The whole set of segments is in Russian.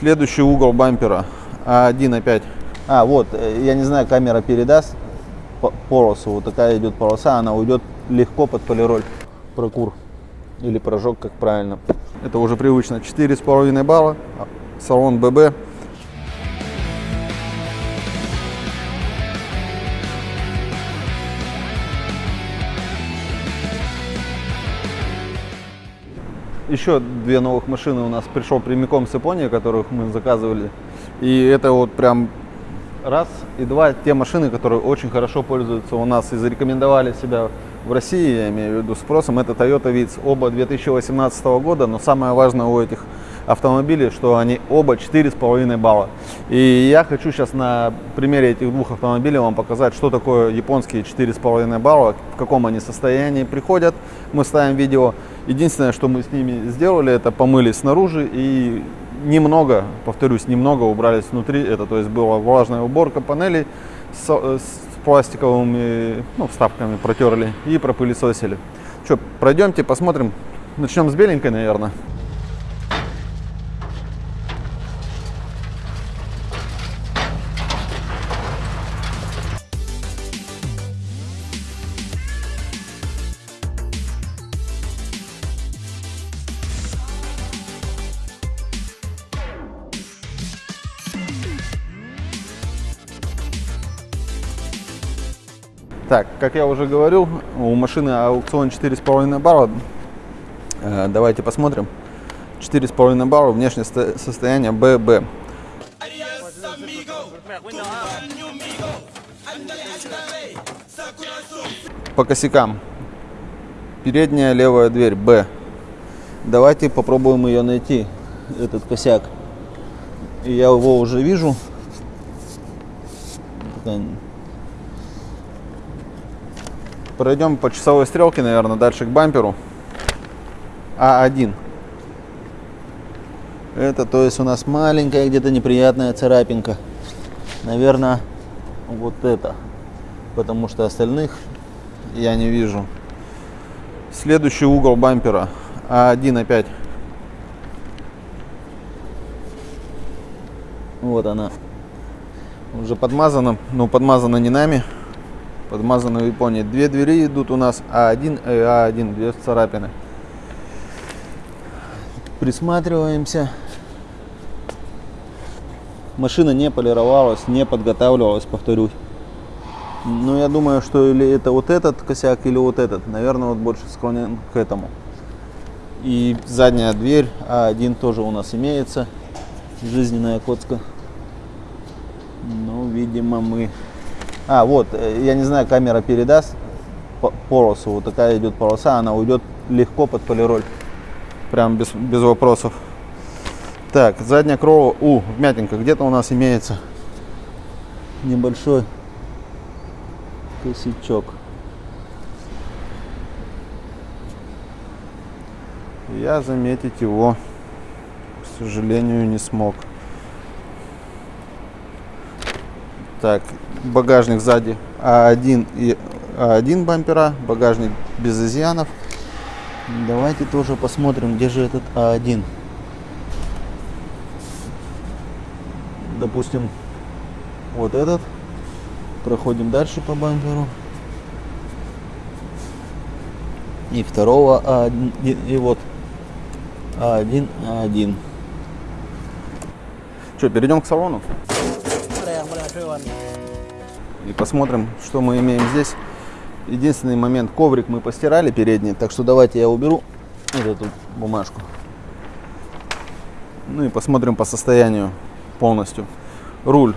Следующий угол бампера. А1 опять. А, вот, э, я не знаю, камера передаст по- полосу. Вот такая идет полоса, она уйдет легко под полироль. Прокур. Или прожог, как правильно. Это уже привычно. 4,5 балла. Салон ББ. Еще две новых машины у нас пришел прямиком с Японии, которых мы заказывали. И это вот прям раз. И два, те машины, которые очень хорошо пользуются у нас и зарекомендовали себя в России, я имею в виду спросом, это Toyota Vitz. Оба 2018 года, но самое важное у этих автомобилей, что они оба 4,5 балла. И я хочу сейчас на примере этих двух автомобилей вам показать, что такое японские 4,5 балла, в каком они состоянии приходят. Мы ставим видео. Единственное, что мы с ними сделали, это помыли снаружи и немного, повторюсь, немного убрались внутри. Это то есть была влажная уборка панелей с, с пластиковыми ну, вставками протерли и пропылесосили. Что, пройдемте, посмотрим. Начнем с беленькой, наверное. Так, как я уже говорил, у машины аукцион 4,5 барра. Э, Давайте посмотрим. 4,5 барра, внешнее сто- состояние ББ. По косякам. Передняя левая дверь Б. Давайте попробуем ее найти, этот косяк. Я его уже вижу. Пройдем по часовой стрелке, наверное, дальше к бамперу. А1. Это, то есть, у нас маленькая где-то неприятная царапинка. Наверное, вот это. Потому что остальных я не вижу. Следующий угол бампера. А1 опять. Вот она. Уже подмазана. Ну, подмазана не нами подмазаны в Японии. Две двери идут у нас А1 и А1, две царапины. Присматриваемся. Машина не полировалась, не подготавливалась, повторюсь. Но я думаю, что или это вот этот косяк, или вот этот. Наверное, вот больше склонен к этому. И задняя дверь А1 тоже у нас имеется. Жизненная коцка. Ну, видимо, мы а, вот, э, я не знаю, камера передаст по- полосу. Вот такая идет полоса, она уйдет легко под полироль. Прям без, без вопросов. Так, задняя крова, у, вмятинка, где-то у нас имеется небольшой косячок. Я заметить его, к сожалению, не смог. Так, багажник сзади А1 и А1 бампера, багажник без изъянов. Давайте тоже посмотрим, где же этот А1. Допустим, вот этот. Проходим дальше по бамперу. И второго А1, и, и вот А1, А1. Что, перейдем к салону? И посмотрим, что мы имеем здесь. Единственный момент, коврик мы постирали передний, так что давайте я уберу вот эту бумажку. Ну и посмотрим по состоянию полностью. Руль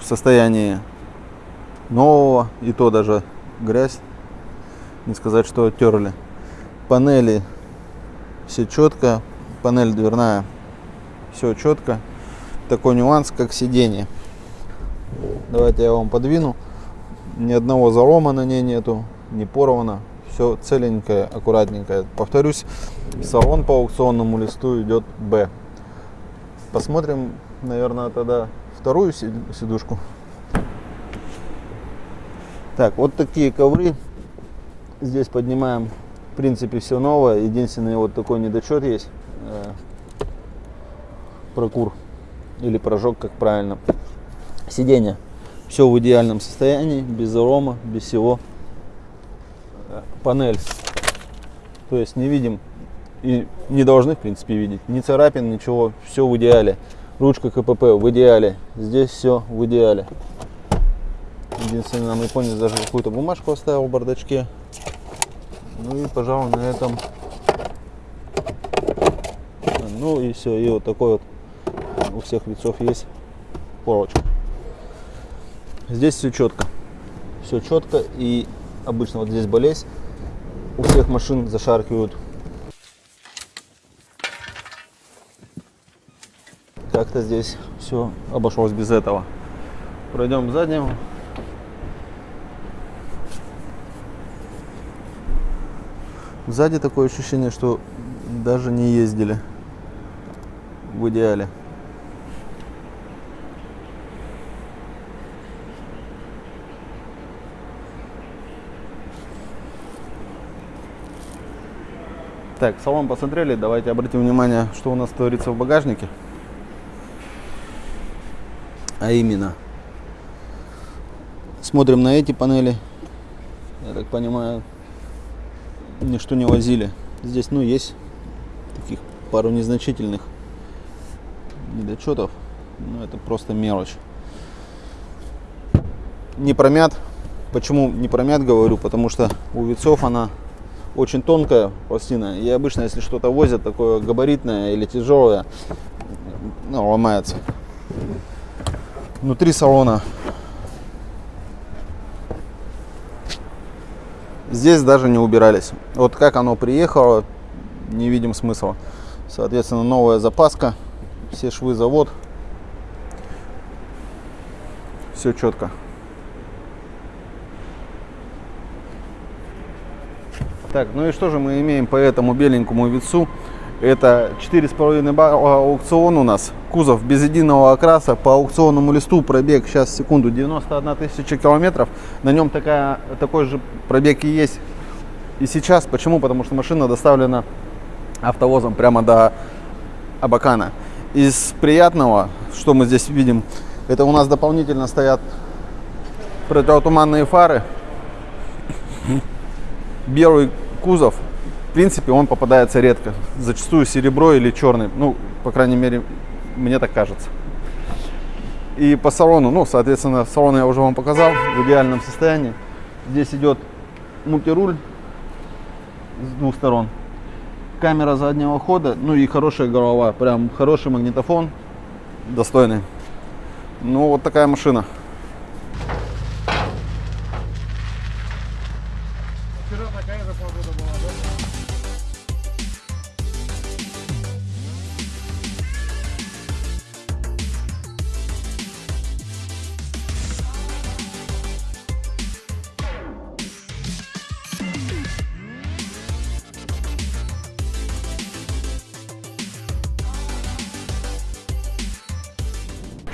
в состоянии нового, и то даже грязь, не сказать, что оттерли. Панели все четко, панель дверная, все четко. Такой нюанс, как сиденье. Давайте я вам подвину. Ни одного залома на ней нету, не порвано. Все целенькое, аккуратненькое. Повторюсь, салон по аукционному листу идет Б. Посмотрим, наверное, тогда вторую си- сидушку. Так, вот такие ковры. Здесь поднимаем, в принципе, все новое. Единственный вот такой недочет есть. Э, Прокур или прожог, как правильно. Сиденье. Все в идеальном состоянии, без арома, без всего. Панель. То есть не видим и не должны, в принципе, видеть. Ни царапин, ничего, все в идеале. Ручка КПП в идеале. Здесь все в идеале. Единственное, нам японец даже какую-то бумажку оставил в бардачке. Ну и, пожалуй, на этом. Ну и все. И вот такой вот у всех лицов есть полочка. Здесь все четко. Все четко. И обычно вот здесь болезнь. У всех машин зашаркивают. Как-то здесь все обошлось без этого. Пройдем к заднему. Сзади такое ощущение, что даже не ездили в идеале. Так, салон посмотрели, давайте обратим внимание, что у нас творится в багажнике. А именно, смотрим на эти панели, я так понимаю, ничто не возили. Здесь, ну, есть таких пару незначительных недочетов, но это просто мелочь. Не промят. Почему не промят говорю? Потому что у вицов она очень тонкая пластина. И обычно, если что-то возят такое габаритное или тяжелое, ну, ломается. Внутри салона Здесь даже не убирались. Вот как оно приехало, не видим смысла. Соответственно, новая запаска, все швы завод. Все четко. Так, ну и что же мы имеем по этому беленькому вицу? Это 4,5 балла аукцион у нас. Кузов без единого окраса. По аукционному листу пробег сейчас секунду 91 тысяча километров. На нем такая, такой же пробег и есть и сейчас. Почему? Потому что машина доставлена автовозом прямо до Абакана. Из приятного, что мы здесь видим, это у нас дополнительно стоят противотуманные фары. Белый кузов принципе, он попадается редко. Зачастую серебро или черный. Ну, по крайней мере, мне так кажется. И по салону, ну, соответственно, салон я уже вам показал в идеальном состоянии. Здесь идет мультируль с двух сторон. Камера заднего хода, ну и хорошая голова. Прям хороший магнитофон, достойный. Ну, вот такая машина.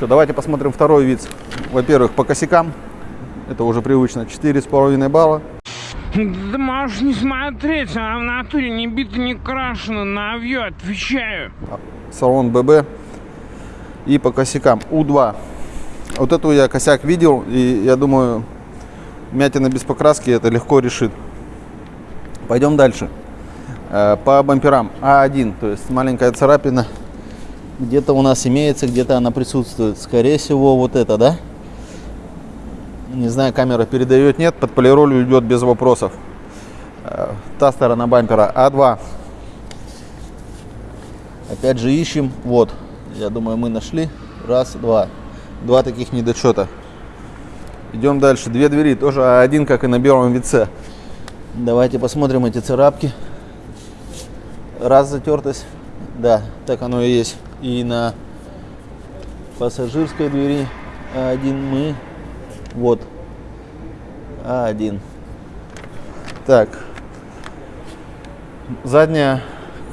Что, давайте посмотрим второй вид. Во-первых, по косякам. Это уже привычно. 4,5 балла. Да можешь не смотреть, она в натуре не бита, не крашена, на авью отвечаю. Салон ББ. И по косякам У2. Вот эту я косяк видел, и я думаю, мятина без покраски это легко решит. Пойдем дальше. Э, по бамперам А1, то есть маленькая царапина где-то у нас имеется, где-то она присутствует. Скорее всего, вот это, да? Не знаю, камера передает, нет. Под полиролью идет без вопросов. Э, та сторона бампера А2. Опять же ищем. Вот. Я думаю, мы нашли. Раз, два. Два таких недочета. Идем дальше. Две двери. Тоже А1, как и на белом вице. Давайте посмотрим эти царапки. Раз затертость. Да, так оно и есть и на пассажирской двери А1 мы вот. А1 так. Заднее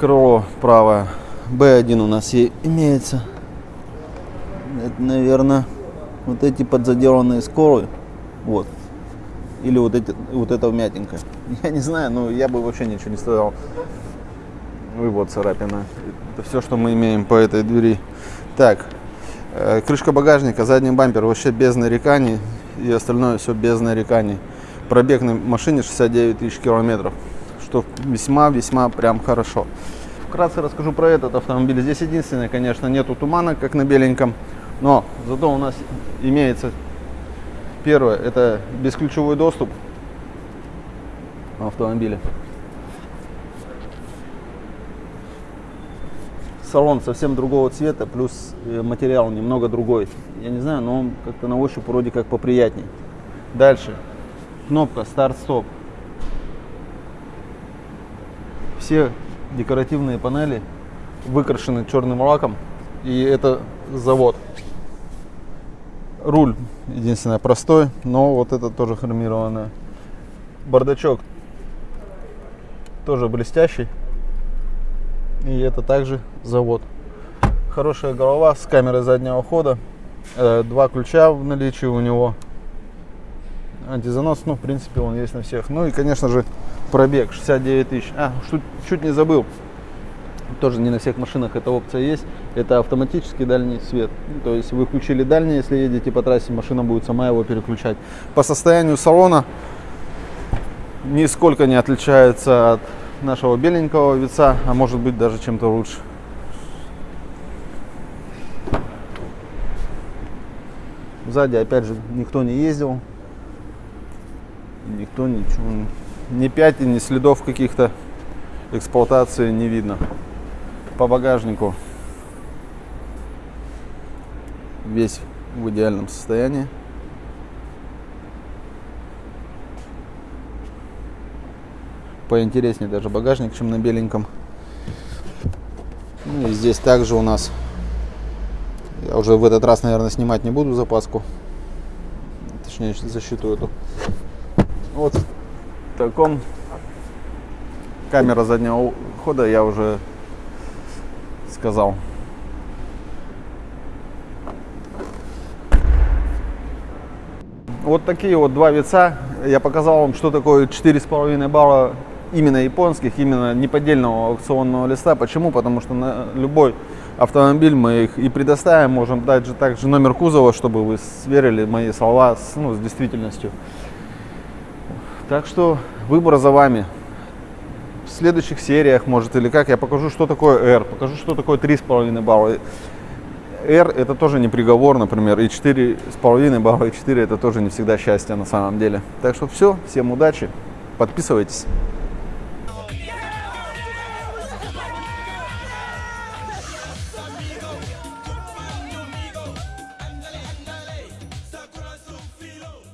крыло правое. Б1 у нас и имеется. Это наверное вот эти подзаделанные скоры вот. Или вот эти вот это вмятинка. Я не знаю но я бы вообще ничего не стоял и вот царапина. Это все, что мы имеем по этой двери. Так, Э, крышка багажника, задний бампер. Вообще без нареканий. И остальное все без нареканий. Пробег на машине 69 тысяч километров. Что весьма-весьма прям хорошо. Вкратце расскажу про этот автомобиль. Здесь единственное, конечно, нету тумана, как на беленьком. Но зато у нас имеется первое, это бесключевой доступ автомобиля. Салон совсем другого цвета, плюс э, материал немного другой. Я не знаю, но он как-то на ощупь вроде как поприятней. Дальше. Кнопка старт-стоп. Все декоративные панели выкрашены черным лаком. И это завод. Руль, единственное, простой, но вот это тоже хромированное. Бардачок тоже блестящий. И это также завод. Хорошая голова с камерой заднего хода. Э, два ключа в наличии у него. Антизанос, ну, в принципе, он есть на всех. Ну и, конечно же, пробег 69 тысяч. А, чуть, чуть не забыл. Тоже не на всех машинах эта опция есть. Это автоматический дальний свет. То есть вы включили дальний, если едете по трассе, машина будет сама его переключать. По состоянию салона нисколько не отличается от нашего беленького вица, а может быть даже чем-то лучше. Сзади опять же никто не ездил, никто ничего, ни пятен, ни следов каких-то эксплуатации не видно. По багажнику весь в идеальном состоянии. Поинтереснее даже багажник, чем на беленьком. Ну и здесь также у нас, я уже в этот раз, наверное, снимать не буду запаску, точнее защиту эту. Вот в таком камера заднего хода я уже сказал. Вот такие вот два вица. Я показал вам, что такое 4,5 балла именно японских, именно неподдельного аукционного листа. Почему? Потому что на любой автомобиль мы их и предоставим, можем дать же также номер кузова, чтобы вы сверили мои слова с, ну, с действительностью. Так что выбор за вами. В следующих сериях, может, или как, я покажу, что такое R, покажу, что такое 3,5 балла. R это тоже не приговор, например, и 4,5 балла, и 4 это тоже не всегда счастье на самом деле. Так что все, всем удачи, подписывайтесь.